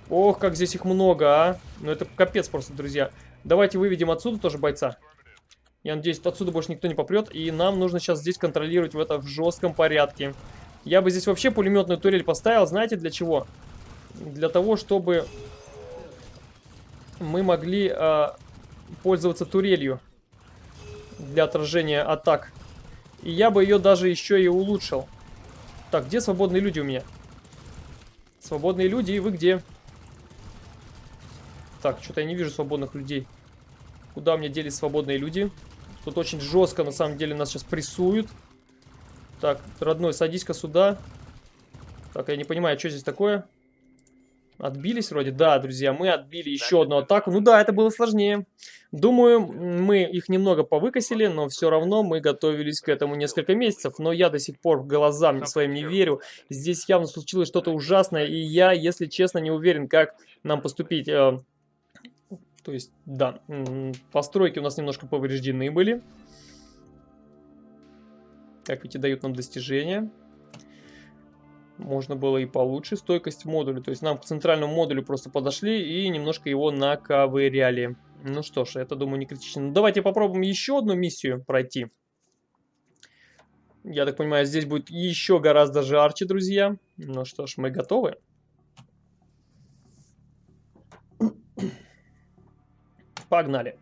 Ох, как здесь их много, а. Ну, это капец просто, друзья. Давайте выведем отсюда тоже бойца. Я надеюсь, отсюда больше никто не попрет. И нам нужно сейчас здесь контролировать в это в жестком порядке. Я бы здесь вообще пулеметную турель поставил. Знаете, для чего? Для того, чтобы мы могли э, пользоваться турелью для отражения атак и я бы ее даже еще и улучшил. Так, где свободные люди у меня? Свободные люди, и вы где? Так, что-то я не вижу свободных людей. Куда меня делись свободные люди? Тут очень жестко, на самом деле, нас сейчас прессуют. Так, родной, садись-ка сюда. Так, я не понимаю, что здесь такое? Отбились вроде? Да, друзья, мы отбили еще одну атаку. Ну да, это было сложнее. Думаю, мы их немного повыкосили, но все равно мы готовились к этому несколько месяцев. Но я до сих пор в глазам своим не верю. Здесь явно случилось что-то ужасное, и я, если честно, не уверен, как нам поступить. Э, То есть, да, постройки у нас немножко повреждены были. Так, эти дают нам достижения. Можно было и получше. Стойкость модуля. То есть нам к центральному модулю просто подошли и немножко его наковыряли. Ну что ж, это, думаю, не критично. Ну, давайте попробуем еще одну миссию пройти. Я так понимаю, здесь будет еще гораздо жарче, друзья. Ну что ж, мы готовы. Погнали.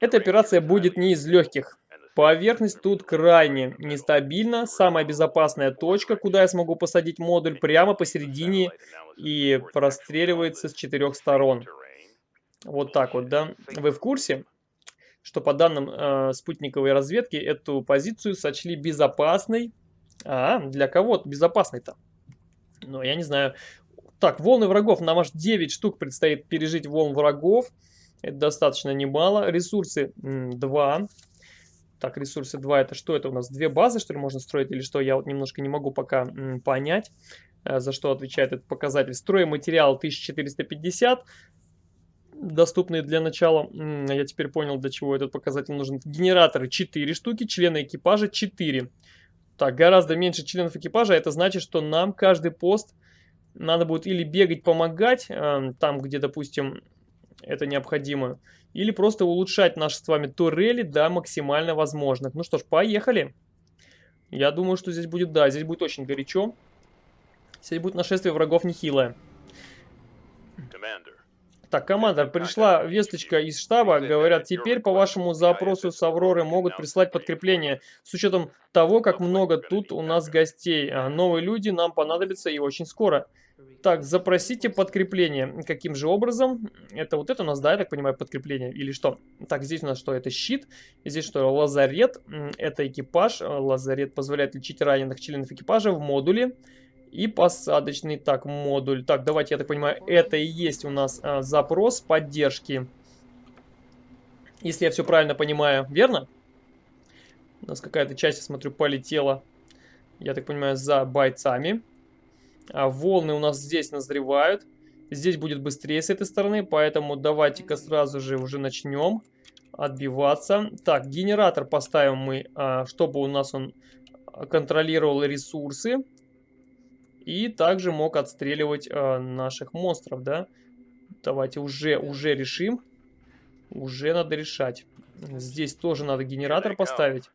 Эта операция будет не из легких. Поверхность тут крайне нестабильна. Самая безопасная точка, куда я смогу посадить модуль, прямо посередине и простреливается с четырех сторон. Вот так вот, да? Вы в курсе, что по данным э, спутниковой разведки эту позицию сочли безопасной? А, для кого безопасной-то? Ну, я не знаю. Так, волны врагов. Нам аж 9 штук предстоит пережить волн врагов. Это достаточно немало. Ресурсы 2. Так, ресурсы 2 это что? Это у нас две базы, что ли, можно строить или что? Я вот немножко не могу пока понять, э, за что отвечает этот показатель. Стройматериал 1450 доступные для начала. Я теперь понял, для чего этот показатель нужен. Генераторы 4 штуки, члены экипажа 4. Так, гораздо меньше членов экипажа. Это значит, что нам каждый пост надо будет или бегать, помогать, э, там, где, допустим, это необходимо, или просто улучшать наши с вами турели до максимально возможных. Ну что ж, поехали. Я думаю, что здесь будет, да, здесь будет очень горячо. Здесь будет нашествие врагов нехилое. Так, командор, пришла весточка из штаба, говорят, теперь по вашему запросу с Авроры могут прислать подкрепление, с учетом того, как много тут у нас гостей. А новые люди нам понадобятся и очень скоро. Так, запросите подкрепление. Каким же образом? Это вот это у нас, да, я так понимаю, подкрепление или что? Так, здесь у нас что? Это щит. Здесь что? Лазарет. Это экипаж. Лазарет позволяет лечить раненых членов экипажа в модуле. И посадочный, так, модуль. Так, давайте, я так понимаю, это и есть у нас а, запрос поддержки. Если я все правильно понимаю, верно? У нас какая-то часть, я смотрю, полетела, я так понимаю, за бойцами. А волны у нас здесь назревают. Здесь будет быстрее с этой стороны, поэтому давайте-ка сразу же уже начнем отбиваться. Так, генератор поставим мы, а, чтобы у нас он контролировал ресурсы. И также мог отстреливать а, наших монстров, да. Давайте уже, уже решим. Уже надо решать. Здесь тоже надо генератор поставить.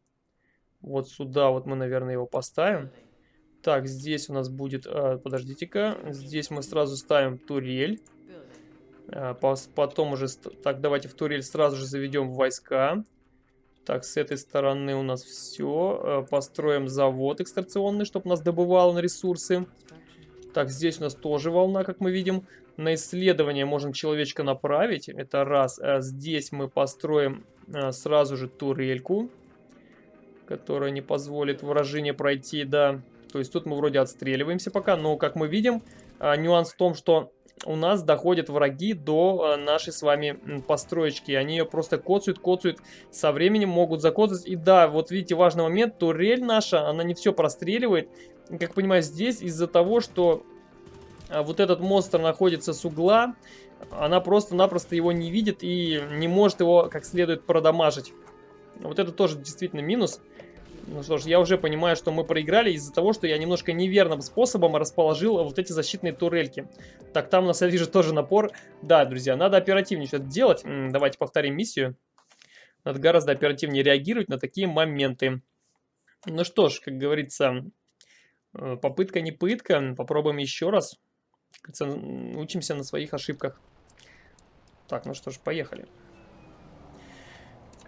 Вот сюда вот мы, наверное, его поставим. Так, здесь у нас будет... Э, Подождите-ка. Здесь мы сразу ставим турель. Э, потом уже... Так, давайте в турель сразу же заведем войска. Так, с этой стороны у нас все. Э, построим завод экстракционный, чтобы нас добывало на ресурсы. Так, здесь у нас тоже волна, как мы видим. На исследование можем человечка направить. Это раз. А здесь мы построим а, сразу же турельку, которая не позволит вражине пройти, да. То есть тут мы вроде отстреливаемся пока, но как мы видим, нюанс в том, что у нас доходят враги до а, нашей с вами построечки. Они ее просто коцают, коцают, со временем могут закоцать. И да, вот видите, важный момент, турель наша, она не все простреливает. Как понимаю, здесь из-за того, что а, вот этот монстр находится с угла, она просто-напросто его не видит и не может его как следует продамажить. Вот это тоже действительно минус. Ну что ж, я уже понимаю, что мы проиграли из-за того, что я немножко неверным способом расположил вот эти защитные турельки. Так, там у нас, я вижу, тоже напор. Да, друзья, надо оперативнее что-то делать. Давайте повторим миссию. Надо гораздо оперативнее реагировать на такие моменты. Ну что ж, как говорится, э, попытка не пытка. Попробуем еще раз. Учимся на своих ошибках. Так, ну что ж, поехали.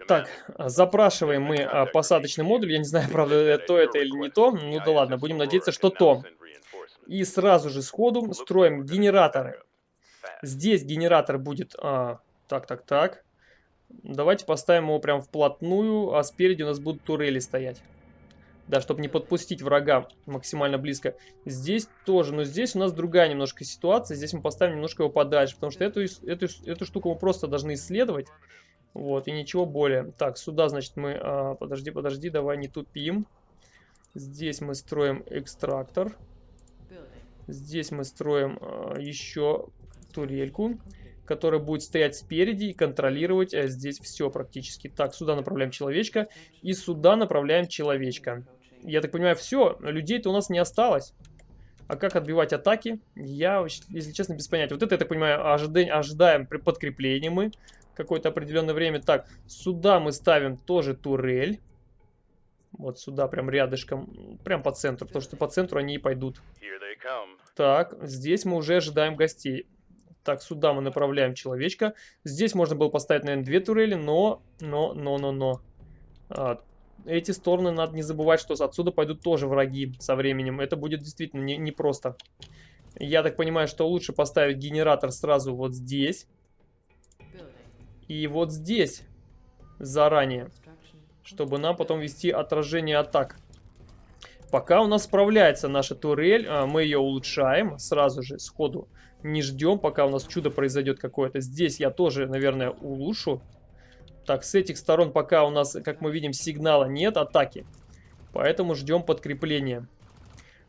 Так, запрашиваем мы а, посадочный модуль. Я не знаю, правда, то это или не то. Ну да ладно, будем надеяться, что то. И сразу же сходу строим генераторы. Здесь генератор будет... А, так, так, так. Давайте поставим его прям вплотную, а спереди у нас будут турели стоять. Да, чтобы не подпустить врага максимально близко. Здесь тоже, но здесь у нас другая немножко ситуация. Здесь мы поставим немножко его подальше, потому что эту, эту, эту штуку мы просто должны исследовать. Вот, и ничего более. Так, сюда, значит, мы... А, подожди, подожди, давай не тупим. Здесь мы строим экстрактор. Здесь мы строим э, еще турельку, которая будет стоять спереди и контролировать э, здесь все практически. Так, сюда направляем человечка и сюда направляем человечка. Я так понимаю, все, людей-то у нас не осталось. А как отбивать атаки? Я, если честно, без понятия. Вот это, я так понимаю, ожидаем, ожидаем при подкреплении мы какое-то определенное время. Так, сюда мы ставим тоже турель. Вот сюда, прям рядышком, прям по центру, потому что по центру они и пойдут. Так, здесь мы уже ожидаем гостей. Так, сюда мы направляем человечка. Здесь можно было поставить, наверное, две турели, но, но, но, но, но. А, эти стороны надо не забывать, что отсюда пойдут тоже враги со временем. Это будет действительно непросто. Не, не Я так понимаю, что лучше поставить генератор сразу вот здесь. И вот здесь заранее. Чтобы нам потом вести отражение атак. Пока у нас справляется наша турель, а, мы ее улучшаем сразу же, сходу. Не ждем, пока у нас чудо произойдет какое-то. Здесь я тоже, наверное, улучшу. Так, с этих сторон пока у нас, как мы видим, сигнала нет атаки. Поэтому ждем подкрепления.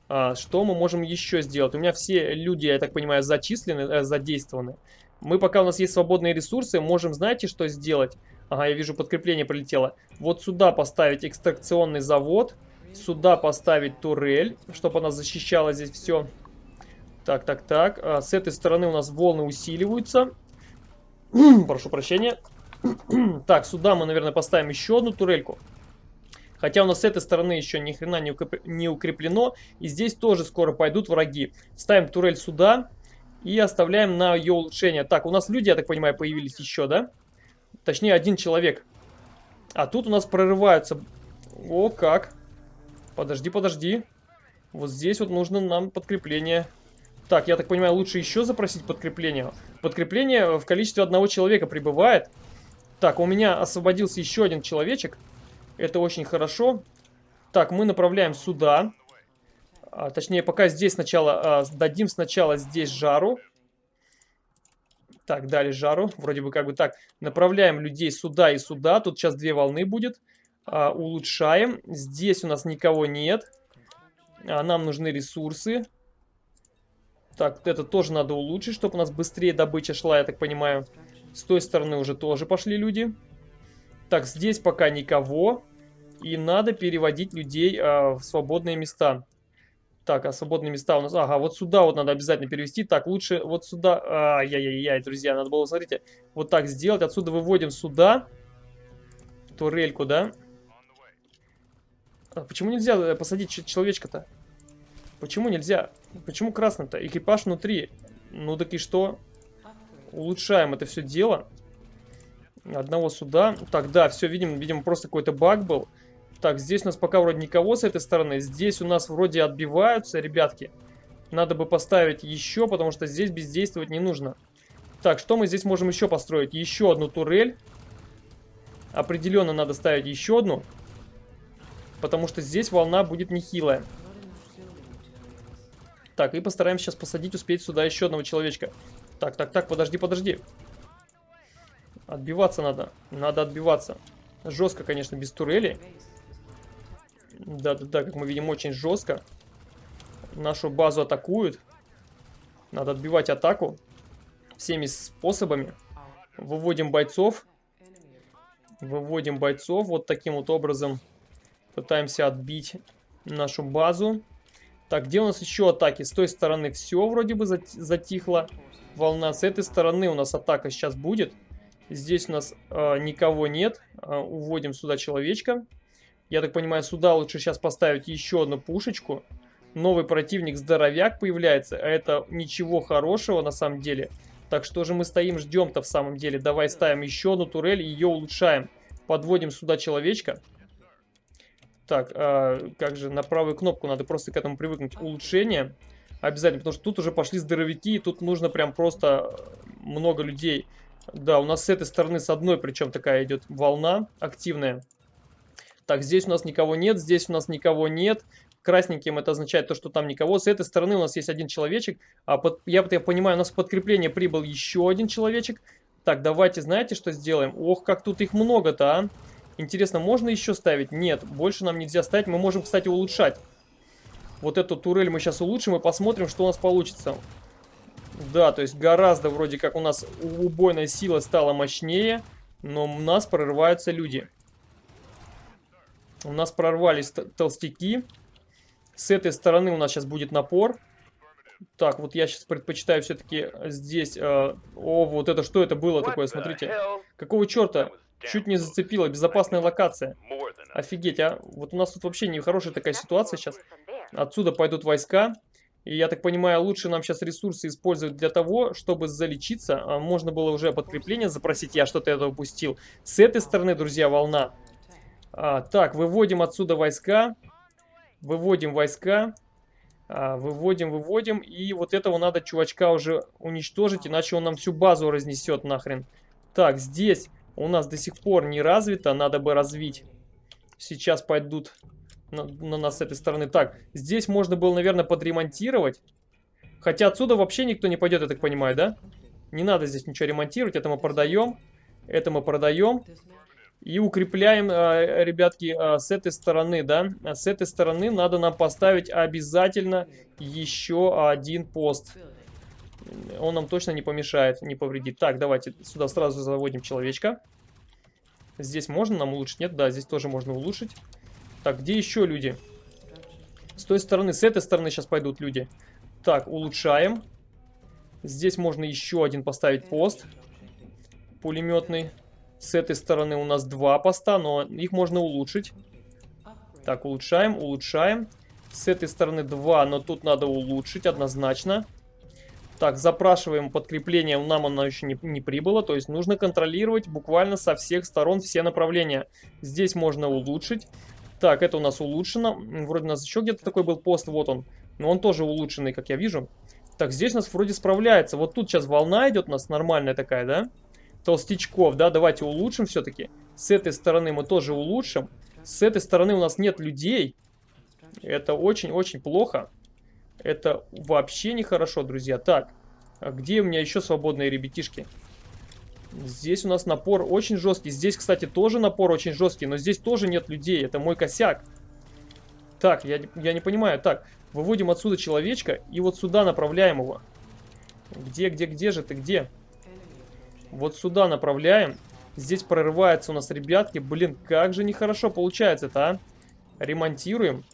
А, что мы можем еще сделать? У меня все люди, я так понимаю, зачислены, э, задействованы. Мы пока у нас есть свободные ресурсы, можем, знаете, что сделать? Ага, я вижу, подкрепление прилетело. Вот сюда поставить экстракционный завод. Сюда поставить турель, чтобы она защищала здесь все. Так, так, так. А, с этой стороны у нас волны усиливаются. Прошу прощения. так, сюда мы, наверное, поставим еще одну турельку. Хотя у нас с этой стороны еще ни хрена не, укреп... не укреплено. И здесь тоже скоро пойдут враги. Ставим турель сюда. И оставляем на ее улучшение. Так, у нас люди, я так понимаю, появились еще, да? Точнее, один человек. А тут у нас прорываются... О, как. Подожди, подожди. Вот здесь вот нужно нам подкрепление. Так, я так понимаю, лучше еще запросить подкрепление. Подкрепление в количестве одного человека прибывает. Так, у меня освободился еще один человечек. Это очень хорошо. Так, мы направляем сюда. А, точнее, пока здесь сначала... А, дадим сначала здесь жару. Так, дали жару. Вроде бы как бы так. Направляем людей сюда и сюда. Тут сейчас две волны будет. А, улучшаем. Здесь у нас никого нет. А, нам нужны ресурсы. Так, это тоже надо улучшить, чтобы у нас быстрее добыча шла, я так понимаю. С той стороны уже тоже пошли люди. Так, здесь пока никого. И надо переводить людей э, в свободные места. Так, а свободные места у нас... Ага, вот сюда вот надо обязательно перевести. Так, лучше вот сюда... Ай-яй-яй, друзья, надо было, смотрите, вот так сделать. Отсюда выводим сюда. Турельку, да? А почему нельзя э, посадить человечка-то? Почему нельзя? Почему красным-то? Экипаж внутри. Ну так и что? улучшаем это все дело. Одного сюда. Так, да, все, видим, видимо, просто какой-то баг был. Так, здесь у нас пока вроде никого с этой стороны. Здесь у нас вроде отбиваются, ребятки. Надо бы поставить еще, потому что здесь бездействовать не нужно. Так, что мы здесь можем еще построить? Еще одну турель. Определенно надо ставить еще одну. Потому что здесь волна будет нехилая. Так, и постараемся сейчас посадить, успеть сюда еще одного человечка. Так, так, так, подожди, подожди. Отбиваться надо. Надо отбиваться. Жестко, конечно, без турели. Да-да-да, как мы видим, очень жестко. Нашу базу атакуют. Надо отбивать атаку. Всеми способами. Выводим бойцов. Выводим бойцов. Вот таким вот образом пытаемся отбить нашу базу. Так, где у нас еще атаки? С той стороны все вроде бы затихло волна. С этой стороны у нас атака сейчас будет. Здесь у нас э, никого нет. Э, уводим сюда человечка. Я так понимаю, сюда лучше сейчас поставить еще одну пушечку. Новый противник, здоровяк, появляется. А это ничего хорошего на самом деле. Так что же мы стоим, ждем-то в самом деле. Давай ставим еще одну турель и ее улучшаем. Подводим сюда человечка. Так, э, как же, на правую кнопку надо просто к этому привыкнуть. Улучшение. Обязательно, потому что тут уже пошли здоровяки, и тут нужно прям просто много людей. Да, у нас с этой стороны, с одной, причем такая идет волна активная. Так, здесь у нас никого нет, здесь у нас никого нет. Красненьким это означает то, что там никого. С этой стороны у нас есть один человечек. А под, я, я понимаю, у нас в подкрепление прибыл еще один человечек. Так, давайте, знаете, что сделаем? Ох, как тут их много-то, а. Интересно, можно еще ставить? Нет, больше нам нельзя ставить. Мы можем, кстати, улучшать. Вот эту турель мы сейчас улучшим и посмотрим, что у нас получится. Да, то есть гораздо вроде как у нас убойная сила стала мощнее, но у нас прорываются люди. У нас прорвались толстяки. С этой стороны у нас сейчас будет напор. Так, вот я сейчас предпочитаю все-таки здесь... Э, о, вот это что это было такое, смотрите. Какого черта? Чуть не зацепило, безопасная локация. Офигеть, а? Вот у нас тут вообще нехорошая такая ситуация сейчас. Отсюда пойдут войска. И я так понимаю, лучше нам сейчас ресурсы использовать для того, чтобы залечиться. А можно было уже подкрепление запросить, я что-то это упустил. С этой стороны, друзья, волна. А, так, выводим отсюда войска. Выводим войска. А, выводим, выводим. И вот этого надо чувачка уже уничтожить, иначе он нам всю базу разнесет нахрен. Так, здесь у нас до сих пор не развито, надо бы развить. Сейчас пойдут на, на нас с этой стороны. Так, здесь можно было, наверное, подремонтировать. Хотя отсюда вообще никто не пойдет, я так понимаю, да? Не надо здесь ничего ремонтировать, это мы продаем. Это мы продаем. И укрепляем, а, ребятки, а, с этой стороны, да. С этой стороны надо нам поставить обязательно еще один пост. Он нам точно не помешает, не повредит. Так, давайте сюда сразу заводим человечка. Здесь можно нам улучшить? Нет, да, здесь тоже можно улучшить. Так, где еще люди? С той стороны, с этой стороны сейчас пойдут люди. Так, улучшаем. Здесь можно еще один поставить пост. Пулеметный. С этой стороны у нас два поста, но их можно улучшить. Так, улучшаем, улучшаем. С этой стороны два, но тут надо улучшить однозначно. Так, запрашиваем подкрепление, нам оно еще не, не прибыло, то есть нужно контролировать буквально со всех сторон все направления. Здесь можно улучшить. Так, это у нас улучшено. Вроде у нас еще где-то такой был пост, вот он. Но он тоже улучшенный, как я вижу. Так, здесь у нас вроде справляется. Вот тут сейчас волна идет у нас нормальная такая, да? Толстячков, да, давайте улучшим все-таки. С этой стороны мы тоже улучшим. С этой стороны у нас нет людей. Это очень-очень плохо. Это вообще нехорошо, друзья. Так, а где у меня еще свободные ребятишки? Здесь у нас напор очень жесткий. Здесь, кстати, тоже напор очень жесткий, но здесь тоже нет людей. Это мой косяк. Так, я, я не понимаю. Так, выводим отсюда человечка и вот сюда направляем его. Где, где, где же ты, где? Вот сюда направляем. Здесь прорывается у нас, ребятки. Блин, как же нехорошо получается-то, а? Ремонтируем.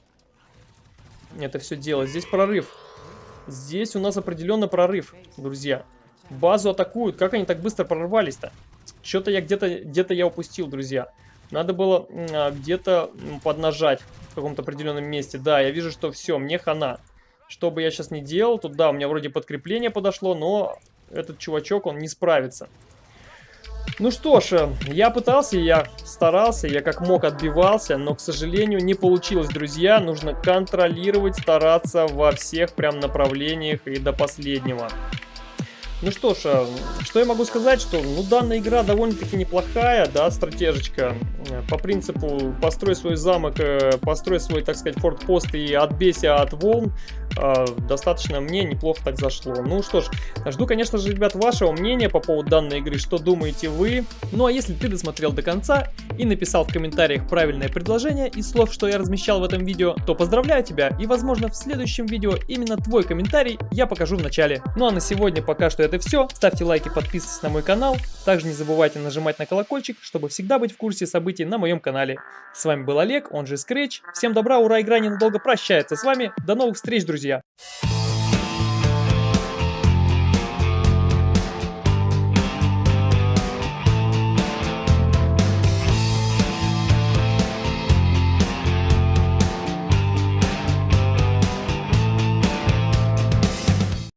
Это все дело. Здесь прорыв. Здесь у нас определенно прорыв, друзья. Базу атакуют. Как они так быстро прорвались-то? Что-то я где-то где, -то, я упустил, друзья. Надо было а, где-то поднажать в каком-то определенном месте. Да, я вижу, что все, мне хана. Что бы я сейчас не делал, тут да, у меня вроде подкрепление подошло, но этот чувачок, он не справится. Ну что ж, э, я пытался, я старался, я как мог отбивался, но, к сожалению, не получилось, друзья. Нужно контролировать, стараться во всех прям направлениях и до последнего. Ну что ж, э, что я могу сказать, что ну, данная игра довольно-таки неплохая, да, стратежечка. Э, по принципу построй свой замок, построй свой, так сказать, фортпост и отбейся от волн. Э, достаточно мне неплохо так зашло. Ну что ж, жду, конечно же, ребят, вашего мнения по поводу данной игры, что думаете вы. Ну а если ты досмотрел до конца и написал в комментариях правильное предложение из слов, что я размещал в этом видео, то поздравляю тебя и, возможно, в следующем видео именно твой комментарий я покажу в начале. Ну а на сегодня пока что это все. Ставьте лайки, подписывайтесь на мой канал. Также не забывайте нажимать на колокольчик, чтобы всегда быть в курсе событий на моем канале. С вами был Олег, он же Scratch. Всем добра, ура, игра ненадолго прощается с вами. До новых встреч, друзья! друзья.